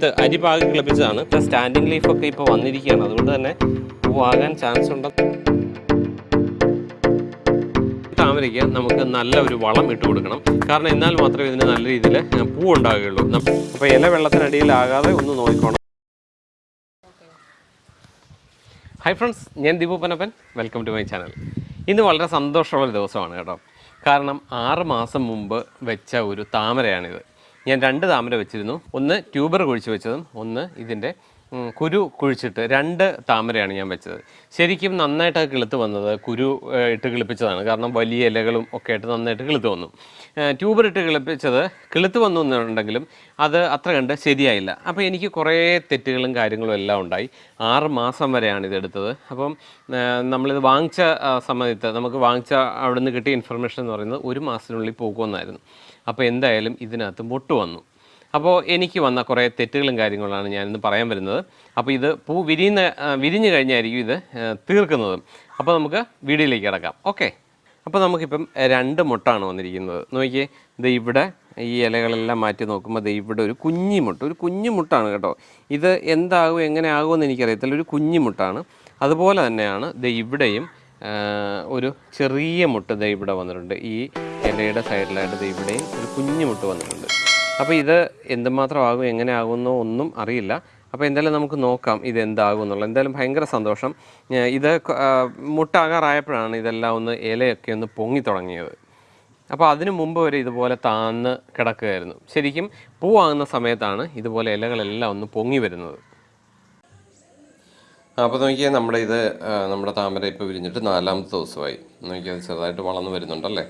വിത്ത് അരി പാകി കിളപ്പിച്ചതാണ്. ഇപ്പം സ്റ്റാൻഡിങ് ലീഫൊക്കെ ഇപ്പോൾ വന്നിരിക്കുകയാണ്. അതുകൊണ്ട് തന്നെ പൂവാകാൻ ചാൻസ് ഉണ്ട്. താമരയ്ക്ക് നമുക്ക് നല്ല ഒരു വളം ഇട്ട് കൊടുക്കണം. കാരണം എന്നാൽ മാത്രമേ ഇതിന് നല്ല രീതിയിൽ പൂ ഉണ്ടാകുകയുള്ളൂ അപ്പോൾ ഇല വെള്ളത്തിനടിയിലാകാതെ ഒന്ന് നോക്കിക്കോണം. ഹായ് ഫ്രണ്ട്സ് ഞാൻ Deepu Panappan welcome to my channel ഇന്ന് വളരെ സന്തോഷമുള്ള ദിവസമാണ് കേട്ടോ. കാരണം ആറ് മാസം മുമ്പ് വെച്ച ഒരു താമരയാണിത്. ഞാൻ രണ്ട് താമര വെച്ചിരുന്നു. ഒന്ന് ട്യൂബർ കുഴിച്ച് വെച്ചതും ഒന്ന് ഇതിന്റെ കുരു കുഴിച്ചിട്ട് രണ്ട് താമരയാണ് ഞാൻ വെച്ചത്. ശരിക്കും നന്നായിട്ട് കിളുത്ത് വന്നത് കുരു ഇട്ട് കിളിപ്പിച്ചതാണ്. കാരണം വലിയ ഇലകളും ഒക്കെ ആയിട്ട് നന്നായിട്ട് കിളുത്ത് വന്നു. ട്യൂബർ ഇട്ട് കിളിപ്പിച്ചത് കിളുത്ത് വന്നു എന്നുണ്ടെങ്കിലും അത് അത്ര കണ്ട് ശരിയായില്ല. അപ്പോൾ എനിക്ക് കുറേ തെറ്റുകളും കാര്യങ്ങളും എല്ലാം ഉണ്ടായി. ആറ് മാസം വരെയാണ് ഇത് എടുത്തത്. അപ്പം നമ്മളിത് വാങ്ങിച്ച സമയത്ത് നമുക്ക് വാങ്ങിച്ച അവിടെ നിന്ന് കിട്ടിയ ഇൻഫർമേഷൻ എന്ന് പറയുന്നത് ഒരു മാസത്തിനുള്ളിൽ പോകുമെന്നായിരുന്നു. അപ്പോൾ എന്തായാലും ഇതിനകത്ത് മുട്ട് വന്നു. അപ്പോൾ എനിക്ക് വന്ന കുറേ തെറ്റുകളും കാര്യങ്ങളാണ് ഞാനിന്ന് പറയാൻ വരുന്നത്. അപ്പോൾ ഇത് പൂ വിരിയുന്ന വിരിഞ്ഞ് കഴിഞ്ഞായിരിക്കും ഇത് തീർക്കുന്നത്. അപ്പോൾ നമുക്ക് വീഡിയോയിലേക്ക് കിടക്കാം. ഓക്കെ. അപ്പോൾ നമുക്കിപ്പം രണ്ട് മുട്ടാണ് വന്നിരിക്കുന്നത്. നോക്കിയേ ഇത് ഇവിടെ ഈ ഇലകളെല്ലാം മാറ്റി നോക്കുമ്പോൾ ദേ ഇവിടെ ഒരു കുഞ്ഞി മുട്ട. ഒരു കുഞ്ഞിമുട്ടാണ് കേട്ടോ. ഇത് എന്താകും എങ്ങനെ ആകുമെന്ന് എനിക്കറിയത്തില്ല. ഒരു കുഞ്ഞിമുട്ടാണ് അതുപോലെ തന്നെയാണ് ദേ ഇവിടെയും ഒരു ചെറിയ മുട്ട ദേ ഇവിടെ വന്നിട്ടുണ്ട്. ഈ ഇലയുടെ സൈഡിലായിട്ട് ദേ ഇവിടെയും ഒരു കുഞ്ഞു മുട്ട് വന്നിട്ടുണ്ട്. അപ്പോൾ ഇത് എന്തുമാത്രം ആകും എങ്ങനെ ആകുമെന്നോ ഒന്നും അറിയില്ല. അപ്പോൾ എന്തായാലും നമുക്ക് നോക്കാം ഇത് എന്താകും എന്നുള്ളത്. എന്തായാലും ഭയങ്കര സന്തോഷം. ഇത് മുട്ടാകാറായപ്പോഴാണ് ഇതെല്ലാം ഒന്ന് ഇലയൊക്കെ ഒന്ന് പൊങ്ങി തുടങ്ങിയത്. അപ്പോൾ അതിനു മുമ്പ് വരെ ഇതുപോലെ താന്ന് കിടക്കുകയായിരുന്നു. ശരിക്കും പൂവാകുന്ന സമയത്താണ് ഇതുപോലെ ഇലകളെല്ലാം ഒന്ന് പൊങ്ങി വരുന്നത്. അപ്പോൾ നോക്കിയാൽ നമ്മുടെ ഇത് നമ്മുടെ താമര ഇപ്പോൾ വിരിഞ്ഞിട്ട് നാലാമത്തെ ദിവസമായി. നോക്കിയാൽ ചെറുതായിട്ട് വളർന്നു വരുന്നുണ്ടല്ലേ?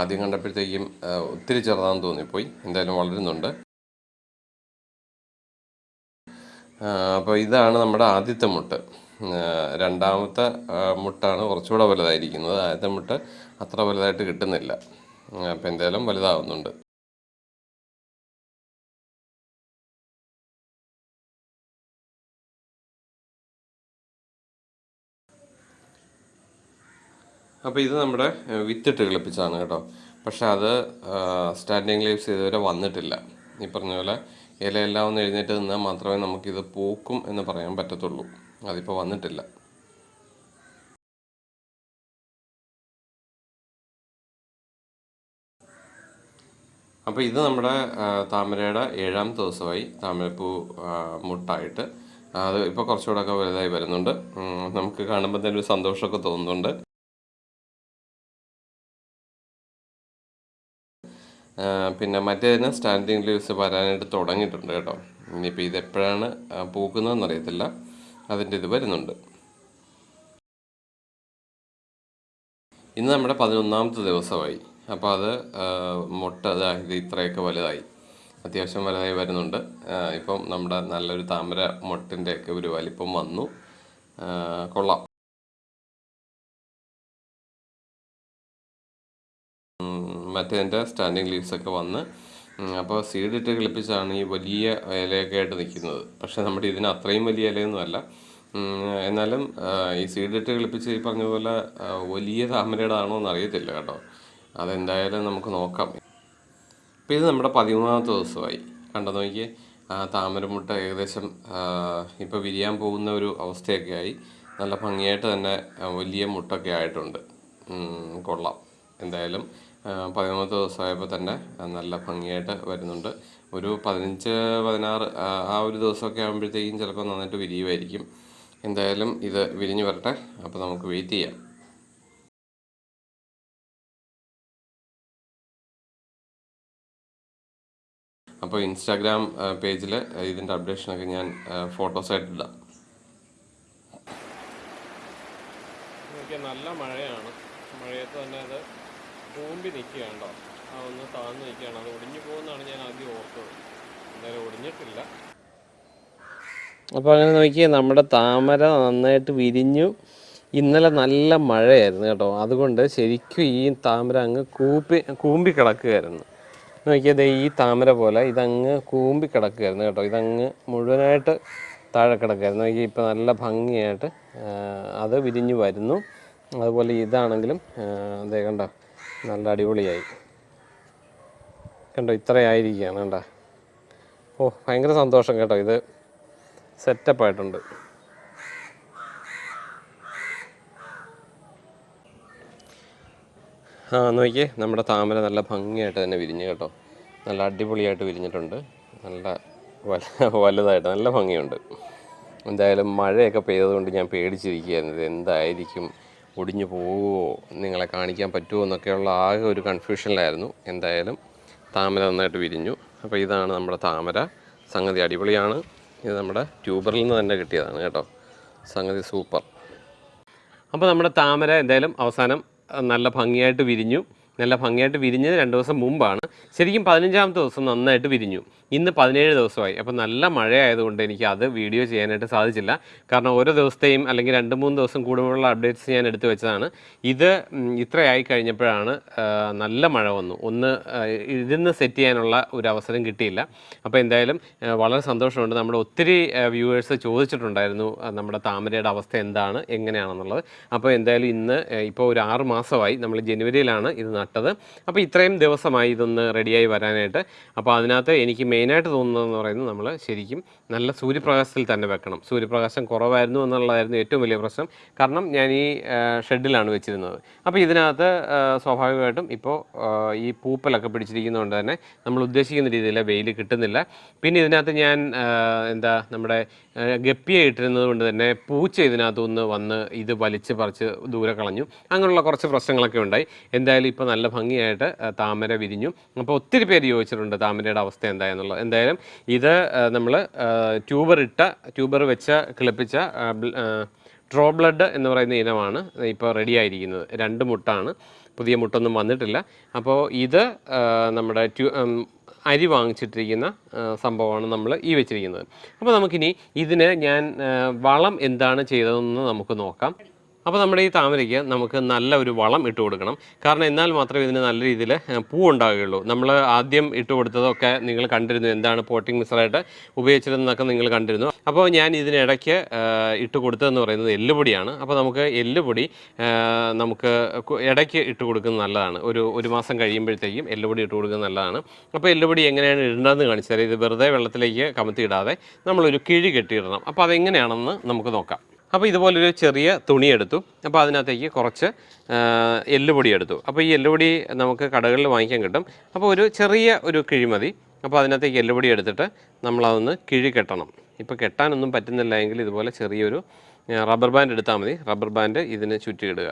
ആദ്യം കണ്ടപ്പോഴത്തേക്കും ഒത്തിരി ചെറുതാണെന്ന് തോന്നിപ്പോയി. എന്തായാലും വളരുന്നുണ്ട്. അപ്പോൾ ഇതാണ് നമ്മുടെ ആദ്യത്തെ മുട്ട്. രണ്ടാമത്തെ മുട്ടാണ് കുറച്ചുകൂടെ വലുതായിരിക്കുന്നത്. ആദ്യത്തെ മുട്ട് അത്ര വലുതായിട്ട് കിട്ടുന്നില്ല. അപ്പോൾ എന്തായാലും വലുതാവുന്നുണ്ട്. അപ്പോൾ ഇത് നമ്മുടെ വിത്തിട്ട് കിളിപ്പിച്ചാണ് കേട്ടോ. പക്ഷെ അത് സ്റ്റാൻഡിങ് ലീവ്സ് ഇതുവരെ വന്നിട്ടില്ല. ഈ പറഞ്ഞ പോലെ ഇലയെല്ലാം ഒന്ന് എഴുന്നേറ്റ് നിന്നാൽ മാത്രമേ നമുക്കിത് പൂക്കും എന്ന് പറയാൻ പറ്റത്തുള്ളൂ. അതിപ്പോൾ വന്നിട്ടില്ല. അപ്പോൾ ഇത് നമ്മുടെ താമരയുടെ ഏഴാമത്തെ ദിവസമായി താമരപ്പൂ മുട്ടായിട്ട്. അത് ഇപ്പോൾ കുറച്ചുകൂടെ ഒക്കെ വലുതായി വരുന്നുണ്ട്. നമുക്ക് കാണുമ്പോൾ തന്നെ ഒരു സന്തോഷമൊക്കെ തോന്നുന്നുണ്ട്. പിന്നെ മറ്റേതിന് സ്റ്റാൻഡിങ് ലീവ്സ് വരാനായിട്ട് തുടങ്ങിയിട്ടുണ്ട് കേട്ടോ. ഇനിയിപ്പോൾ ഇതെപ്പോഴാണ് ആ, പൂക്കുന്നതെന്ന് അറിയത്തില്ല. അതിന്റെ ഇത് വരുന്നുണ്ട്. ഇന്ന് നമ്മുടെ പതിനൊന്നാമത്തെ ദിവസമായി. അപ്പോൾ അത് മുട്ട ഇത് ഇത്രയൊക്കെ വലുതായി. അത്യാവശ്യം വലുതായി വരുന്നുണ്ട്. ഇപ്പം നമ്മുടെ നല്ലൊരു താമര മുട്ടിന്റെയൊക്കെ ഒരു വലിപ്പം വന്നു. കൊള്ളാം. മറ്റേതിന്റെ സ്റ്റാൻഡിങ് ലീവ്സൊക്കെ വന്ന് അപ്പോൾ സീഡിട്ട് കിളിപ്പിച്ചാണ് ഈ വലിയ ഇലയൊക്കെ ആയിട്ട് നിൽക്കുന്നത്. പക്ഷേ നമ്മുടെ ഇതിന് അത്രയും വലിയ ഇലയൊന്നുമല്ല എന്നാലും ഈ സീഡിട്ട് കിളിപ്പിച്ച് ഈ പറഞ്ഞ പോലെ വലിയ താമരയുടെ ആണോ എന്ന് അറിയത്തില്ല കേട്ടോ. അതെന്തായാലും നമുക്ക് നോക്കാം. അപ്പോൾ ഇത് നമ്മുടെ പതിമൂന്നാമത്തെ ദിവസമായി. കണ്ടോ നോക്കിയേ? താമരമുട്ട ഏകദേശം ഇപ്പോൾ വിരിയാൻ പോകുന്ന ഒരു അവസ്ഥയൊക്കെ ആയി. നല്ല ഭംഗിയായിട്ട് തന്നെ വലിയ മുട്ടൊക്കെ ആയിട്ടുണ്ട്. കൊള്ളാം. എന്തായാലും ആ, പതിമൂന്നാമത്തെ ദിവസമായപ്പോൾ തന്നെ നല്ല ഭംഗിയായിട്ട് വരുന്നുണ്ട്. ഒരു പതിനഞ്ച് പതിനാറ് ആ, ഒരു ദിവസമൊക്കെ ആകുമ്പോഴത്തേക്കും ചിലപ്പോൾ നന്നായിട്ട് വിരിയുമായിരിക്കും. എന്തായാലും ഇത് വിരിഞ്ഞു വരട്ടെ. അപ്പോൾ നമുക്ക് വെയിറ്റ് ചെയ്യാം. അപ്പോൾ ഇൻസ്റ്റാഗ്രാം പേജിൽ ഇതിന്റെ അപ്ഡേഷനൊക്കെ ഞാൻ ഫോട്ടോസായിട്ട് നല്ല മഴയാണ്. മഴയത്ത് തന്നെ അത് കൂമ്പി നിൽക്കുകയുണ്ടോ ആ ഒന്ന് താഴ്ന്ന് നിൽക്കുകയാണ്. അത് ഒടിഞ്ഞു പോകുന്നതാണ് ഞാൻ ആദ്യം ഓർത്തത്. എന്തായാലും ഒടിഞ്ഞിട്ടില്ല. അപ്പോൾ അങ്ങനെ നോക്കിയാൽ നമ്മുടെ താമര നന്നായിട്ട് വിരിഞ്ഞു. ഇന്നലെ നല്ല മഴയായിരുന്നു കേട്ടോ. അതുകൊണ്ട് ശരിക്കും ഈ താമര അങ്ങ് കൂപ്പി കൂമ്പി കിടക്കുകയായിരുന്നു. നോക്കിയത് ഈ താമര പോലെ ഇതങ്ങ് കൂമ്പി കിടക്കുകയായിരുന്നു കേട്ടോ. ഇതങ്ങ് മുഴുവനായിട്ട് താഴെ കിടക്കുകയായിരുന്നു. നോക്കി ഇപ്പോൾ നല്ല ഭംഗിയായിട്ട് അത് വിരിഞ്ഞു വരുന്നു. അതുപോലെ ഇതാണെങ്കിലും അതേ കണ്ടോ നല്ല അടിപൊളിയായി. കണ്ടോ ഇത്രയായിരിക്കുകയാണ് കണ്ടോ. ഓ ഭയങ്കര സന്തോഷം കേട്ടോ ഇത് സെറ്റപ്പ് ആയിട്ടുണ്ട്. ആ നോക്കിയേ നമ്മുടെ താമര നല്ല ഭംഗിയായിട്ട് തന്നെ വിരിഞ്ഞു കേട്ടോ. നല്ല അടിപൊളിയായിട്ട് വിരിഞ്ഞിട്ടുണ്ട്. നല്ല വല വലുതായിട്ട് നല്ല ഭംഗിയുണ്ട്. എന്തായാലും മഴയൊക്കെ പെയ്തതുകൊണ്ട് ഞാൻ പേടിച്ചിരിക്കുകയായിരുന്നു ഇത് എന്തായിരിക്കും ഒടിഞ്ഞു പോവുമോ നിങ്ങളെ കാണിക്കാൻ പറ്റുമോ എന്നൊക്കെയുള്ള ആകെ ഒരു കൺഫ്യൂഷനിലായിരുന്നു എന്തായാലും താമര നന്നായിട്ട് വിരിഞ്ഞു. അപ്പോൾ ഇതാണ് നമ്മുടെ താമര. സംഗതി അടിപൊളിയാണ്. ഇത് നമ്മുടെ ട്യൂബറിൽ നിന്ന് തന്നെ കിട്ടിയതാണ് കേട്ടോ. സംഗതി സൂപ്പർ. അപ്പോൾ നമ്മുടെ താമര എന്തായാലും അവസാനം നല്ല ഭംഗിയായിട്ട് വിരിഞ്ഞു. നല്ല ഭംഗിയായിട്ട് വിരിഞ്ഞത് രണ്ട് ദിവസം മുമ്പാണ്. ശരിക്കും പതിനഞ്ചാമത്തെ ദിവസം നന്നായിട്ട് വിരിഞ്ഞു. ഇന്ന് പതിനേഴ് ദിവസമായി. അപ്പോൾ നല്ല മഴയായതുകൊണ്ട് എനിക്ക് അത് വീഡിയോ ചെയ്യാനായിട്ട് സാധിച്ചില്ല. കാരണം ഓരോ ദിവസത്തെയും അല്ലെങ്കിൽ രണ്ട് മൂന്ന് ദിവസം കൂടുമ്പോഴുള്ള അപ്ഡേറ്റ്സ് ഞാൻ എടുത്തു വെച്ചതാണ്. ഇത് ഇത്രയായി കഴിഞ്ഞപ്പോഴാണ് നല്ല മഴ വന്നു. ഒന്ന് ഇരുന്ന് സെറ്റ് ചെയ്യാനുള്ള ഒരു അവസരം കിട്ടിയില്ല. അപ്പോൾ എന്തായാലും വളരെ സന്തോഷമുണ്ട്. നമ്മുടെ ഒത്തിരി വ്യൂവേഴ്സ് ചോദിച്ചിട്ടുണ്ടായിരുന്നു നമ്മുടെ താമരയുടെ അവസ്ഥ എന്താണ് എങ്ങനെയാണെന്നുള്ളത്. അപ്പോൾ എന്തായാലും ഇന്ന് ഇപ്പോൾ ഒരു ആറ് മാസമായി. നമ്മൾ ജനുവരിയിലാണ് ഇത് നട്ടത്. അപ്പോൾ ഇത്രയും ദിവസമായി ഇതൊന്ന് റെഡിയായി വരാനായിട്ട്. അപ്പോൾ അതിനകത്ത് എനിക്ക് മെയിനായിട്ട് തോന്നുന്നതെന്ന് പറയുന്നത് നമ്മൾ ശരിക്കും നല്ല സൂര്യപ്രകാശത്തിൽ തന്നെ വെക്കണം. സൂര്യപ്രകാശം കുറവായിരുന്നു എന്നുള്ളതായിരുന്നു ഏറ്റവും വലിയ പ്രശ്നം. കാരണം ഞാൻ ഈ ഷെഡിലാണ് വെച്ചിരുന്നത്. അപ്പോൾ ഇതിനകത്ത് സ്വാഭാവികമായിട്ടും ഇപ്പോൾ ഈ പൂപ്പലൊക്കെ പിടിച്ചിരിക്കുന്നതുകൊണ്ട് തന്നെ നമ്മൾ ഉദ്ദേശിക്കുന്ന രീതിയിൽ വെയിൽ കിട്ടുന്നില്ല. പിന്നെ ഇതിനകത്ത് ഞാൻ എന്താ നമ്മുടെ ഗപ്പിയെ ഇട്ടിരുന്നത് കൊണ്ട് തന്നെ പൂച്ച ഇതിനകത്തുനിന്ന് വന്ന് ഇത് വലിച്ച് പറിച്ച് ദൂരെ കളഞ്ഞു. അങ്ങനെയുള്ള കുറച്ച് പ്രശ്നങ്ങളൊക്കെ ഉണ്ടായി. എന്തായാലും ഇപ്പോൾ നല്ല ഭംഗിയായിട്ട് താമര വിരിഞ്ഞു. അപ്പോൾ ഒത്തിരി പേര് ചോദിച്ചിട്ടുണ്ട് താമരയുടെ അവസ്ഥ എന്താ എന്നുള്ളത് എന്തായാലും ഇത് നമ്മൾ ട്യൂബർ ഇട്ട ട്യൂബർ വെച്ച കിളിപ്പിച്ച ഡ്രോ ബ്ലഡ് എന്ന് പറയുന്ന ഇനമാണ് ഇപ്പോൾ റെഡി ആയിരിക്കുന്നത് രണ്ട് മുട്ടാണ്. പുതിയ മുട്ടൊന്നും വന്നിട്ടില്ല. അപ്പോൾ ഇത് നമ്മുടെ ട്യൂ അരി വാങ്ങിച്ചിട്ടിരിക്കുന്ന സംഭവമാണ് നമ്മൾ ഈ വെച്ചിരിക്കുന്നത്. അപ്പോൾ നമുക്കിനി ഇതിന് ഞാൻ വളം എന്താണ് ചെയ്തതെന്ന് നമുക്ക് നോക്കാം. അപ്പോൾ നമ്മുടെ ഈ താമരയ്ക്ക് നമുക്ക് നല്ല ഒരു വളം ഇട്ട് കൊടുക്കണം. കാരണം എന്നാൽ മാത്രമേ ഇതിന് നല്ല രീതിയിൽ പൂ ഉണ്ടാകുകയുള്ളൂ നമ്മൾ ആദ്യം ഇട്ട് കൊടുത്തതൊക്കെ നിങ്ങൾ കണ്ടിരുന്നു. എന്താണ് പോട്ടിംഗ് മിക്സറായിട്ട് ഉപയോഗിച്ചിരുന്നതൊക്കെ നിങ്ങൾ കണ്ടിരുന്നു. അപ്പോൾ ഞാൻ ഇതിനിടയ്ക്ക് ഇട്ട് കൊടുത്തതെന്ന് പറയുന്നത് എല്ലുപൊടിയാണ്. അപ്പോൾ നമുക്ക് എല്ലുപൊടി നമുക്ക് ഇടയ്ക്ക് ഇട്ട് കൊടുക്കുന്നത് നല്ലതാണ്. ഒരു ഒരു മാസം കഴിയുമ്പോഴത്തേക്കും എല്ലുപൊടി ഇട്ട് കൊടുക്കുന്നത് നല്ലതാണ്. അപ്പോൾ എല്ലുപൊടി എങ്ങനെയാണ് ഇടേണ്ടതെന്ന് കാണിച്ചാൽ ഇത് വെറുതെ വെള്ളത്തിലേക്ക് കമത്തി ഇടാതെ നമ്മളൊരു കിഴി കെട്ടിയിടണം. അപ്പോൾ അതെങ്ങനെയാണെന്ന് നമുക്ക് നോക്കാം. അപ്പോൾ ഇതുപോലൊരു ചെറിയ തുണി എടുത്തു. അപ്പോൾ അതിനകത്തേക്ക് കുറച്ച് എല്ലുപൊടി എടുത്തു. അപ്പോൾ ഈ എല്ലുപൊടി നമുക്ക് കടകളിൽ വാങ്ങിക്കാൻ കിട്ടും. അപ്പോൾ ഒരു ചെറിയ ഒരു കിഴിമതി അപ്പോൾ അതിനകത്തേക്ക് എല്ലുപൊടി എടുത്തിട്ട് നമ്മളതൊന്ന് കിഴി കെട്ടണം. ഇപ്പോൾ കെട്ടാനൊന്നും പറ്റുന്നില്ല എങ്കിൽ ഇതുപോലെ ചെറിയൊരു റബ്ബർ ബാൻഡ് എടുത്താൽ മതി. റബ്ബർ ബാൻഡ് ഇതിന് ചുറ്റിയിടുക.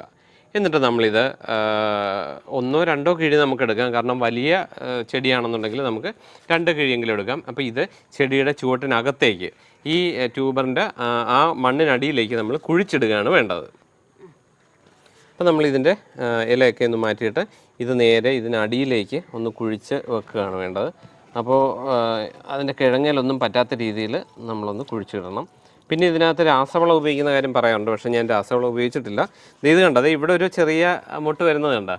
എന്നിട്ട് നമ്മളിത് ഒന്നോ രണ്ടോ കിഴി നമുക്ക് എടുക്കാം. കാരണം വലിയ ചെടിയാണെന്നുണ്ടെങ്കിൽ നമുക്ക് രണ്ട് കിഴിയെങ്കിലും എടുക്കാം. അപ്പോൾ ഇത് ചെടിയുടെ ചുവട്ടിനകത്തേക്ക് ഈ ട്യൂബറിന്റെ ആ മണ്ണിനടിയിലേക്ക് നമ്മൾ കുഴിച്ചിടുകയാണ് വേണ്ടത്. അപ്പോൾ നമ്മൾ ഇതിന്റെ ഇലയൊക്കെ ഒന്ന് മാറ്റിയിട്ട് ഇത് നേരെ ഇതിനടിയിലേക്ക് ഒന്ന് കുഴിച്ച് വെക്കുകയാണ് വേണ്ടത്. അപ്പോൾ അതിന്റെ കിഴങ്ങലൊന്നും പറ്റാത്ത രീതിയിൽ നമ്മളൊന്ന് കുഴിച്ചിടണം. പിന്നെ ഇതിനകത്ത് രാസവളം ഉപയോഗിക്കുന്ന കാര്യം പറയാറുണ്ട് പക്ഷേ ഞാൻ രാസവളം ഉപയോഗിച്ചിട്ടില്ല. ഇത് കണ്ടത് ഇവിടെ ഒരു ചെറിയ മുട്ട് വരുന്നത് കണ്ട?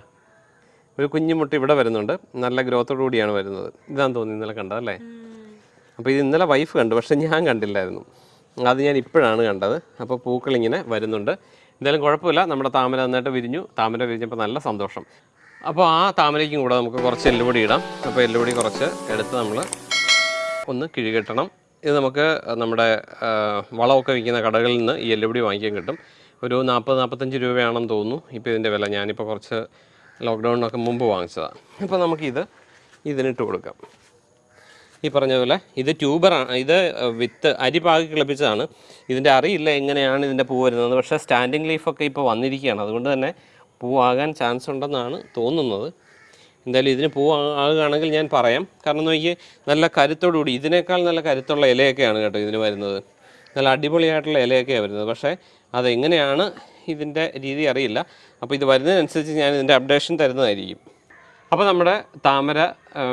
ഒരു കുഞ്ഞു മുട്ട് ഇവിടെ വരുന്നുണ്ട്. നല്ല ഗ്രോത്തോടു കൂടിയാണ് വരുന്നത്. ഇതാന്ന് തോന്നി ഇന്നലെ കണ്ടതല്ലേ? അപ്പോൾ ഇത് ഇന്നലെ വൈഫ് കണ്ടു പക്ഷേ ഞാൻ കണ്ടില്ലായിരുന്നു. അത് ഞാൻ ഇപ്പോഴാണ് കണ്ടത്. അപ്പോൾ പൂക്കളിങ്ങനെ വരുന്നുണ്ട്. എന്തായാലും കുഴപ്പമില്ല. നമ്മുടെ താമര നന്നായിട്ട് വിരിഞ്ഞു. താമര വിരിഞ്ഞപ്പോൾ നല്ല സന്തോഷം. അപ്പോൾ ആ താമരയ്ക്കും കൂടെ നമുക്ക് കുറച്ച് എല്ലുപൊടി ഇടാം. അപ്പോൾ എല്ലുപൊടി കുറച്ച് എടുത്ത് നമ്മൾ ഒന്ന് കിഴികെട്ടണം. ഇത് നമുക്ക് നമ്മുടെ വളമൊക്കെ വിൽക്കുന്ന കടകളിൽ നിന്ന് ഈ എല്ലുപൊടി വാങ്ങിക്കാൻ കിട്ടും. ഒരു നാൽപ്പത് നാൽപ്പത്തഞ്ച് രൂപയാണെന്ന് തോന്നുന്നു. ഇപ്പോൾ ഇതിന്റെ വില. ഞാനിപ്പോൾ കുറച്ച് ലോക്ക്ഡൗണിനൊക്കെ മുമ്പ് വാങ്ങിച്ചതാണ് അപ്പോൾ നമുക്കിത് ഇതിനിട്ട് കൊടുക്കാം. ഈ പറഞ്ഞ പോലെ ഇത് ട്യൂബറാണ് ഇത് വിത്ത് അരി പാകി കിളപ്പിച്ചതാണ്. ഇതിന്റെ അറിയില്ല എങ്ങനെയാണ് ഇതിന്റെ പൂ വരുന്നത്. പക്ഷേ സ്റ്റാൻഡിങ് ലീഫൊക്കെ ഇപ്പോൾ വന്നിരിക്കുകയാണ്. അതുകൊണ്ട് തന്നെ പൂവാകാൻ ചാൻസ് ഉണ്ടെന്നാണ് തോന്നുന്നത്. എന്തായാലും ഇതിന് പൂ ആകുകയാണെങ്കിൽ ഞാൻ പറയാം. കാരണം നോക്കി നല്ല കരുത്തോടുകൂടി ഇതിനേക്കാൾ നല്ല കരുത്തുള്ള ഇലയൊക്കെയാണ് കേട്ടോ ഇതിന് വരുന്നത്. നല്ല അടിപൊളിയായിട്ടുള്ള ഇലയൊക്കെയാണ് വരുന്നത്. പക്ഷേ അതെങ്ങനെയാണ് ഇതിന്റെ രീതി അറിയില്ല. അപ്പോൾ ഇത് വരുന്നതിനനുസരിച്ച് ഞാൻ ഇതിന്റെ അപ്ഡേഷൻ തരുന്നതായിരിക്കും. അപ്പോൾ നമ്മുടെ താമര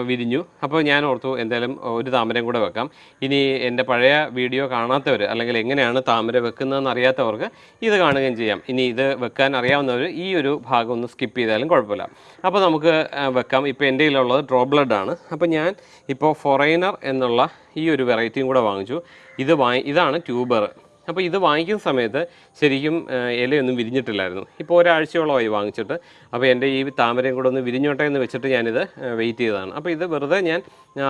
വിരിഞ്ഞു. അപ്പോൾ ഞാൻ ഓർത്തു എന്തായാലും ഒരു താമരയും കൂടെ വെക്കാം. ഇനി എന്റെ പഴയ വീഡിയോ കാണാത്തവർ അല്ലെങ്കിൽ എങ്ങനെയാണ് താമര വെക്കുന്നതെന്ന് അറിയാത്തവർക്ക് ഇത് കാണുകയും ചെയ്യാം. ഇനി ഇത് വെക്കാൻ അറിയാവുന്നവർ ഈ ഒരു ഭാഗം ഒന്ന് സ്കിപ്പ് ചെയ്താലും കുഴപ്പമില്ല. അപ്പോൾ നമുക്ക് വെക്കാം. ഇപ്പോൾ എന്റെ കയ്യിലുള്ളത് ഡ്രോ ബ്ലഡ് ആണ്. അപ്പോൾ ഞാൻ ഇപ്പോൾ ഫൊറൈനർ എന്നുള്ള ഈ ഒരു വെറൈറ്റിയും കൂടെ വാങ്ങിച്ചു. ഇത് വാങ്ങി ഇതാണ് ട്യൂബർ അപ്പോൾ ഇത് വാങ്ങിക്കുന്ന സമയത്ത് ശരിക്കും ഇലയൊന്നും വിരിഞ്ഞിട്ടില്ലായിരുന്നു. ഇപ്പോൾ ഒരാഴ്ചയോളമായി വാങ്ങിച്ചിട്ട്. അപ്പോൾ എന്റെ ഈ താമരയും കൂടെ ഒന്ന് വിരിഞ്ഞോട്ടെ എന്ന് വെച്ചിട്ട് ഞാനിത് വെയിറ്റ് ചെയ്തതാണ്. അപ്പോൾ ഇത് വെറുതെ ഞാൻ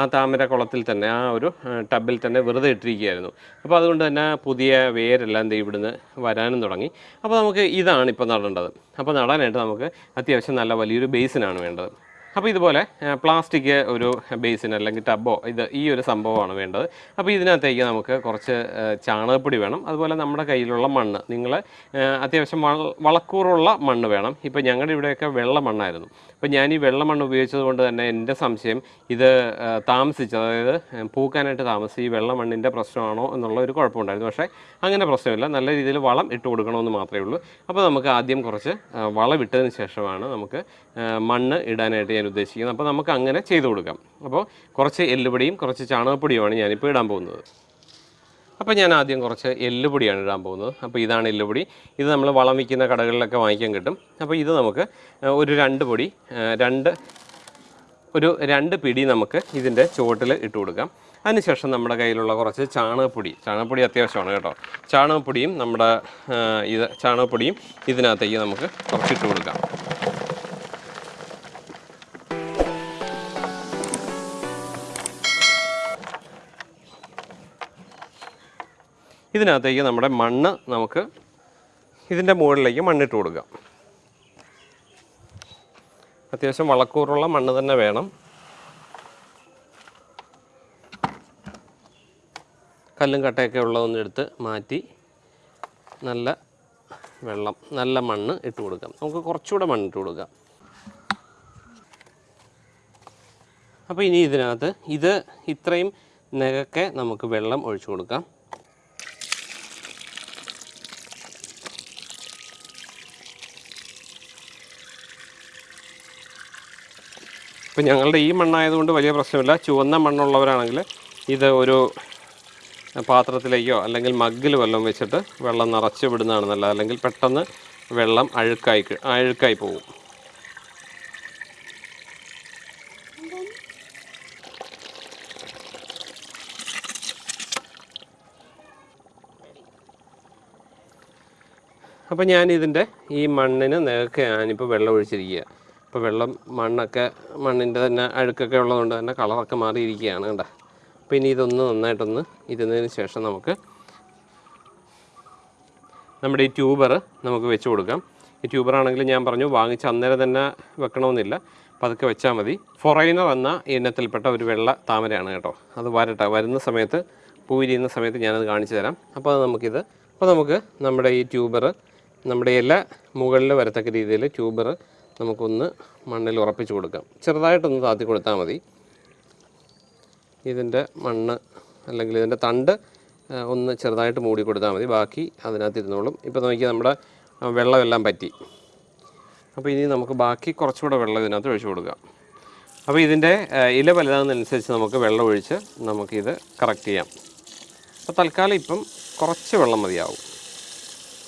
ആ താമര കുളത്തിൽ തന്നെ ആ ഒരു ടബിൽ തന്നെ വെറുതെ ഇട്ടിരിക്കുകയായിരുന്നു. അപ്പോൾ അതുകൊണ്ട് തന്നെ പുതിയ വേരെല്ലാം ദേ ഇവിടുന്ന് വരാനും തുടങ്ങി. അപ്പോൾ നമുക്ക് ഇതാണ് ഇപ്പോൾ നടേണ്ടത്. അപ്പോൾ നടാനായിട്ട് നമുക്ക് അത്യാവശ്യം നല്ല വലിയൊരു ബേസിനാണ് വേണ്ടത്. അപ്പോൾ ഇതുപോലെ പ്ലാസ്റ്റിക് ഒരു ബേസിൻ അല്ലെങ്കിൽ ടബോ ഇത് ഈ ഒരു സംഭവമാണ് വേണ്ടത്. അപ്പോൾ ഇതിനകത്തേക്ക് നമുക്ക് കുറച്ച് ചാണകപ്പൊടി വേണം. അതുപോലെ നമ്മുടെ കയ്യിലുള്ള മണ്ണ് നിങ്ങൾ അത്യാവശ്യം വള- വളക്കൂറുള്ള മണ്ണ് വേണം. ഇപ്പോൾ ഞങ്ങളുടെ ഇവിടെയൊക്കെ വെള്ള മണ്ണായിരുന്നു. അപ്പോൾ ഞാൻ ഈ വെള്ള മണ്ണ് ഉപയോഗിച്ചത് കൊണ്ട് തന്നെ എന്റെ സംശയം ഇത് താമസിച്ച് അതായത് പൂക്കാനായിട്ട് താമസിച്ച് ഈ വെള്ള മണ്ണിന്റെ പ്രശ്നമാണോ എന്നുള്ള ഒരു കുഴപ്പമുണ്ടായിരുന്നു. പക്ഷേ അങ്ങനെ പ്രശ്നമില്ല. നല്ല രീതിയിൽ വളം ഇട്ട് കൊടുക്കണമെന്ന് മാത്രമേ ഉള്ളൂ. അപ്പോൾ നമുക്ക് ആദ്യം കുറച്ച് ആ, വളം ഇട്ടതിന് ശേഷമാണ് നമുക്ക് മണ്ണ് ഇടാനായിട്ട് ഞാൻ ഉദ്ദേശിക്കുന്നത്. അപ്പോൾ നമുക്ക് അങ്ങനെ ചെയ്തു കൊടുക്കാം. അപ്പോൾ കുറച്ച് എല്ലുപൊടിയും കുറച്ച് ചാണകപ്പൊടിയുമാണ് ഞാനിപ്പോൾ ഇടാൻ പോകുന്നത്. അപ്പോൾ ഞാൻ ആദ്യം കുറച്ച് എല്ലുപൊടിയാണ് ഇടാൻ പോകുന്നത്. അപ്പോൾ ഇതാണ് എല്ലുപൊടി. ഇത് നമ്മൾ വളം വിൽക്കുന്ന കടകളിലൊക്കെ വാങ്ങിക്കാൻ കിട്ടും. അപ്പോൾ ഇത് നമുക്ക് ഒരു രണ്ട് പൊടി രണ്ട് ഒരു രണ്ട് പിടി നമുക്ക് ഇതിന്റെ ചുവട്ടിൽ ഇട്ട് കൊടുക്കാം. അതിനുശേഷം നമ്മുടെ കയ്യിലുള്ള കുറച്ച് ചാണകപ്പൊടി ചാണകപ്പൊടി അത്യാവശ്യമാണ് കേട്ടോ. ചാണകപ്പൊടിയും നമ്മുടെ ഇത് ചാണകപ്പൊടിയും ഇതിനകത്തേക്ക് നമുക്ക് കുറച്ചിട്ട് കൊടുക്കാം. ഇതിനകത്തേക്ക് നമ്മുടെ മണ്ണ് നമുക്ക് ഇതിന്റെ മുകളിലേക്ക് മണ്ണിട്ട് കൊടുക്കാം. അത്യാവശ്യം വളക്കൂറുള്ള മണ്ണ് തന്നെ വേണം. കല്ലും കട്ടയൊക്കെ ഉള്ളതൊന്നും എടുത്ത് മാറ്റി നല്ല വെള്ളം നല്ല മണ്ണ് ഇട്ട് കൊടുക്കാം. നമുക്ക് കുറച്ചുകൂടെ മണ്ണ് ഇട്ട് കൊടുക്കാം. അപ്പോൾ ഇനി ഇതിനകത്ത് ഇത് ഇത്രയും നികക്കെ നമുക്ക് വെള്ളം ഒഴിച്ചു കൊടുക്കാം. ഇപ്പം ഞങ്ങളുടെ ഈ മണ്ണായതുകൊണ്ട് വലിയ പ്രശ്നമില്ല. ചുവന്ന മണ്ണുള്ളവരാണെങ്കിൽ ഇത് ഒരു പാത്രത്തിലേക്കോ അല്ലെങ്കിൽ മഗ്ഗിൽ വല്ലതും വെച്ചിട്ട് വെള്ളം നിറച്ച് വിടുന്നതാണ് നല്ലത്. അല്ലെങ്കിൽ പെട്ടെന്ന് വെള്ളം അഴുക്കായി അഴുക്കായി പോകും അപ്പോൾ ഞാനിതിന്റെ ഈ മണ്ണിന് നേർക്ക് ഞാനിപ്പോൾ വെള്ളം ഒഴിച്ചിരിക്കുക ഇപ്പോൾ വെള്ളം മണ്ണൊക്കെ മണ്ണിന്റെ തന്നെ അഴുക്കൊക്കെ ഉള്ളതുകൊണ്ട് തന്നെ കളറൊക്കെ മാറിയിരിക്കുകയാണ് കേട്ടോ അപ്പോൾ ഇനി ഇതൊന്ന് നന്നായിട്ടൊന്ന് ഇരുന്നതിന് ശേഷം നമുക്ക് നമ്മുടെ ഈ ട്യൂബർ നമുക്ക് വെച്ച് കൊടുക്കാം. ഈ ട്യൂബറാണെങ്കിൽ ഞാൻ പറഞ്ഞു വാങ്ങിച്ച് അന്നേരം തന്നെ വെക്കണമെന്നില്ല. പതുക്കെ വെച്ചാൽ മതി. ഫൊറൈനർ എന്ന ഇനത്തിൽപ്പെട്ട ഒരു വെള്ള താമരയാണ് കേട്ടോ. അത് വരട്ടെ. വരുന്ന സമയത്ത് പൂവിരിയുന്ന സമയത്ത് ഞാനത് കാണിച്ചു തരാം. അപ്പോൾ നമുക്കിത് അപ്പോൾ നമുക്ക് നമ്മുടെ ഈ ട്യൂബർ നമ്മുടെ ഇല മുകളിൽ വരത്തക്ക രീതിയിൽ ട്യൂബർ നമുക്കൊന്ന് മണ്ണിൽ ഉറപ്പിച്ച് കൊടുക്കാം. ചെറുതായിട്ടൊന്ന് താത്തി കൊടുത്താൽ മതി. ഇതിന്റെ മണ്ണ് അല്ലെങ്കിൽ ഇതിന്റെ തണ്ട് ഒന്ന് ചെറുതായിട്ട് മൂടി കൊടുത്താൽ മതി. ബാക്കി അതിനകത്ത് ഇരുന്നോളും. ഇപ്പോൾ നോക്കി നമ്മുടെ വെള്ളമെല്ലാം പറ്റി. അപ്പോൾ ഇനി നമുക്ക് ബാക്കി കുറച്ചുകൂടെ വെള്ളം ഇതിനകത്ത് ഒഴിച്ചു കൊടുക്കാം. അപ്പോൾ ഇതിന്റെ ഇല വലുതാകുന്നതനുസരിച്ച് നമുക്ക് വെള്ളം ഒഴിച്ച് നമുക്കിത് കറക്റ്റ് ചെയ്യാം. അപ്പോൾ തൽക്കാലം ഇപ്പം കുറച്ച് വെള്ളം മതിയാവും.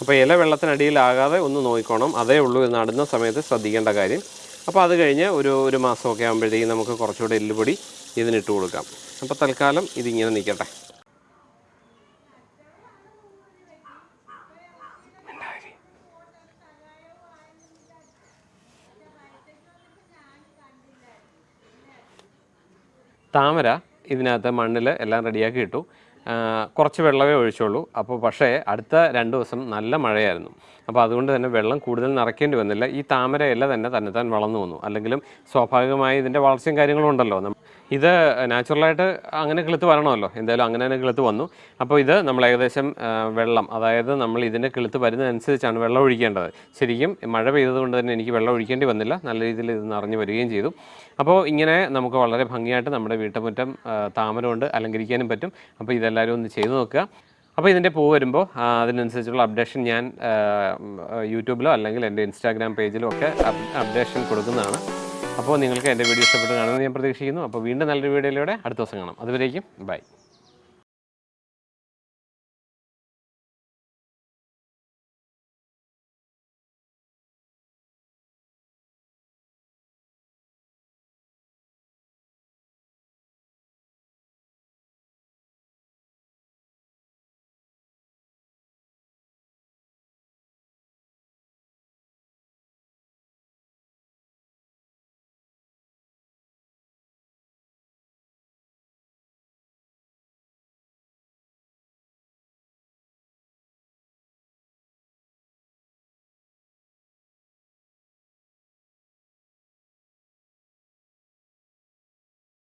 അപ്പോൾ ഇല വെള്ളത്തിനടിയിലാകാതെ ഒന്ന് നോക്കിക്കോണം. അതേ ഉള്ളൂ നടുന്ന സമയത്ത് ശ്രദ്ധിക്കേണ്ട കാര്യം. അപ്പോൾ അത് കഴിഞ്ഞ് ഒരു ഒരു മാസമൊക്കെ ആകുമ്പോഴത്തേക്കും നമുക്ക് കുറച്ചുകൂടെ എല്ലുപൊടി ഇതിനിട്ട് കൊടുക്കാം. അപ്പോൾ തൽക്കാലം ഇതിങ്ങനെ നിൽക്കട്ടെ. താമര ഇതിനകത്ത് മണ്ണിൽ എല്ലാം റെഡിയാക്കി ഇട്ടു. കുറച്ച് വെള്ളമേ ഒഴിച്ചുള്ളൂ. അപ്പോൾ പക്ഷേ അടുത്ത രണ്ട് ദിവസം നല്ല മഴയായിരുന്നു. അപ്പോൾ അതുകൊണ്ട് തന്നെ വെള്ളം കൂടുതൽ നിറയ്ക്കേണ്ടി വന്നില്ല. ഈ താമര ഇല തന്നെ തന്നെത്താൻ വളർന്നു വന്നു. അല്ലെങ്കിലും സ്വാഭാവികമായി ഇതിന്റെ വളർച്ചയും കാര്യങ്ങളും ഉണ്ടല്ലോ. ഇത് നാച്ചുറലായിട്ട് അങ്ങനെ കിളുത്ത് വരണമല്ലോ. എന്തായാലും അങ്ങനെ തന്നെ കിളുത്ത് വന്നു. അപ്പോൾ ഇത് നമ്മൾ ഏകദേശം വെള്ളം അതായത് നമ്മൾ ഇതിന്റെ കിളുത്ത് വരുന്നതനുസരിച്ചാണ് വെള്ളം ഒഴിക്കേണ്ടത്. ശരിക്കും മഴ പെയ്തതുകൊണ്ട് തന്നെ എനിക്ക് വെള്ളം ഒഴിക്കേണ്ടി വന്നില്ല. നല്ല രീതിയിൽ ഇത് നിറഞ്ഞു വരികയും ചെയ്തു. അപ്പോൾ ഇങ്ങനെ നമുക്ക് വളരെ ഭംഗിയായിട്ട് നമ്മുടെ വീട്ടുമുറ്റം താമര കൊണ്ട് അലങ്കരിക്കാനും പറ്റും. അപ്പോൾ ഇതെല്ലാവരും ഒന്ന് ചെയ്തു നോക്കുക. അപ്പോൾ ഇതിന്റെ പൂ വരുമ്പോൾ അതിനനുസരിച്ചുള്ള അപ്ഡേഷൻ ഞാൻ യൂട്യൂബിലോ അല്ലെങ്കിൽ എന്റെ ഇൻസ്റ്റാഗ്രാം പേജിലോ ഒക്കെ അപ്ഡേഷൻ കൊടുക്കുന്നതാണ്. അപ്പോൾ നിങ്ങൾക്ക് എന്റെ വീഡിയോ ഇഷ്ടപ്പെട്ട് കാണുമെന്ന് ഞാൻ പ്രതീക്ഷിക്കുന്നു. അപ്പോൾ വീണ്ടും നല്ലൊരു വീഡിയോയിലൂടെ അടുത്ത ദിവസം കാണാം. അതുവരേക്കും ബൈ.